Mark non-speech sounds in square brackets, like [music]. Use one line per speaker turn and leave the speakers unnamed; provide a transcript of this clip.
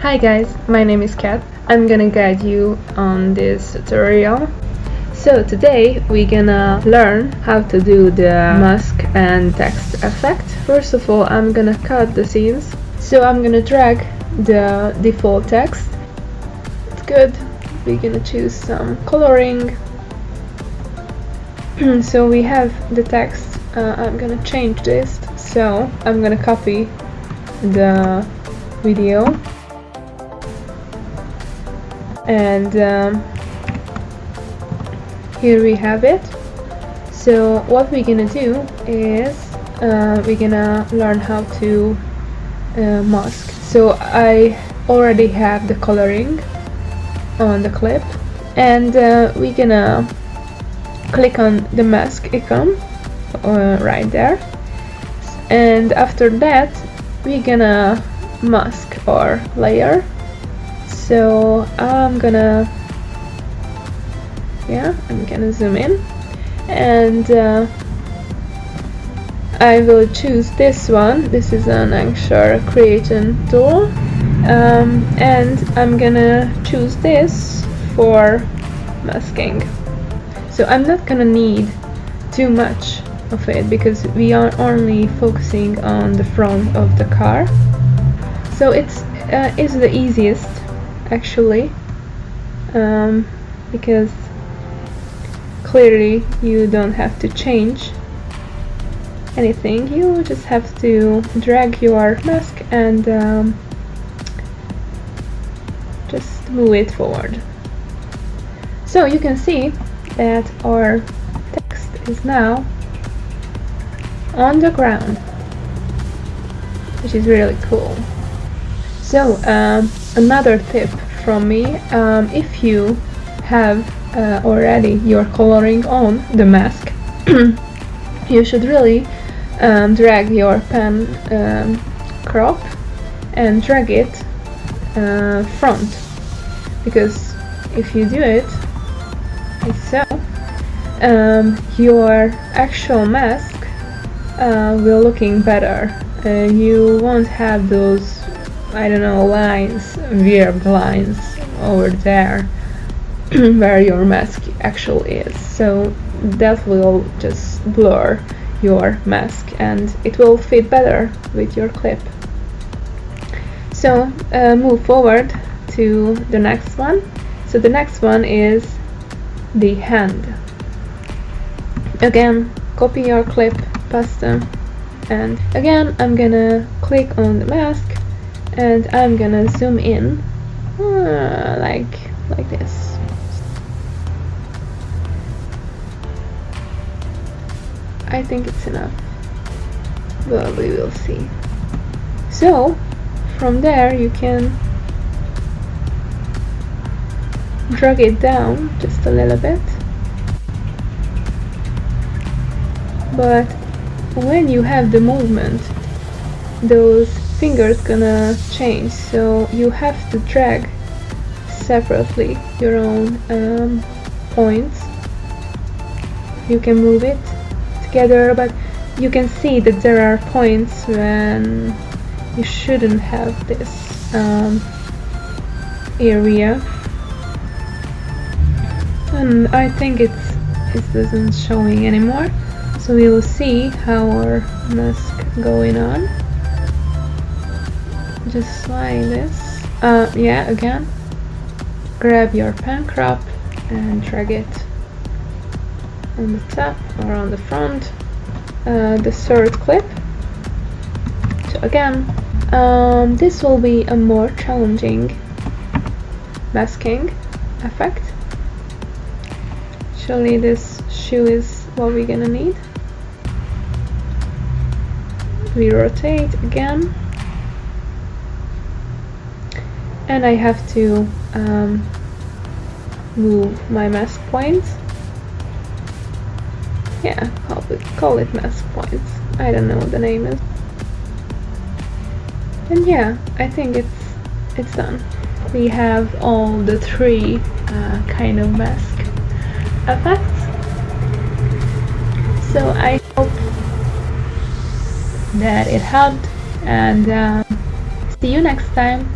Hi guys, my name is Kat. I'm gonna guide you on this tutorial. So today we're gonna learn how to do the mask and text effect. First of all, I'm gonna cut the scenes. So I'm gonna drag the default text. It's good. We're gonna choose some coloring. [clears throat] so we have the text. Uh, I'm gonna change this. So I'm gonna copy the video and um, here we have it. So what we're gonna do is uh, we're gonna learn how to uh, mask. So I already have the coloring on the clip. And uh, we're gonna click on the mask icon uh, right there. And after that we're gonna mask our layer so I'm gonna yeah I'm gonna zoom in. And uh, I will choose this one. This is an Angshar creation tool. Um, and I'm gonna choose this for masking. So I'm not gonna need too much of it because we are only focusing on the front of the car. So it's uh, it's the easiest actually um, because clearly you don't have to change anything. You just have to drag your mask and um, just move it forward. So you can see that our text is now on the ground which is really cool. So um, another tip from me um, if you have uh, already your coloring on the mask [clears throat] you should really um, drag your pen um, crop and drag it uh, front. Because if you do it like so um, your actual mask uh, will looking better. Uh, you won't have those I don't know, lines, weird lines over there [clears throat] where your mask actually is. So that will just blur your mask and it will fit better with your clip. So uh, move forward to the next one. So the next one is the hand. Again, copy your clip, paste them, and again I'm gonna click on the mask and I'm gonna zoom in uh, like like this. I think it's enough. But we will see. So from there you can drag it down just a little bit. But when you have the movement those fingers gonna change so you have to drag separately your own um, points. You can move it together but you can see that there are points when you shouldn't have this um, area. And I think it's it doesn't showing anymore. So we will see how our mask going on just like this. Uh, yeah again. Grab your pen crop and drag it on the top or on the front. Uh, the third clip. So again um, this will be a more challenging masking effect. Actually this shoe is what we're gonna need. We rotate again and I have to um, move my mask points. Yeah call it, call it mask points. I don't know what the name is. And yeah I think it's it's done. We have all the three uh, kind of mask effects. So I hope that it helped and um, see you next time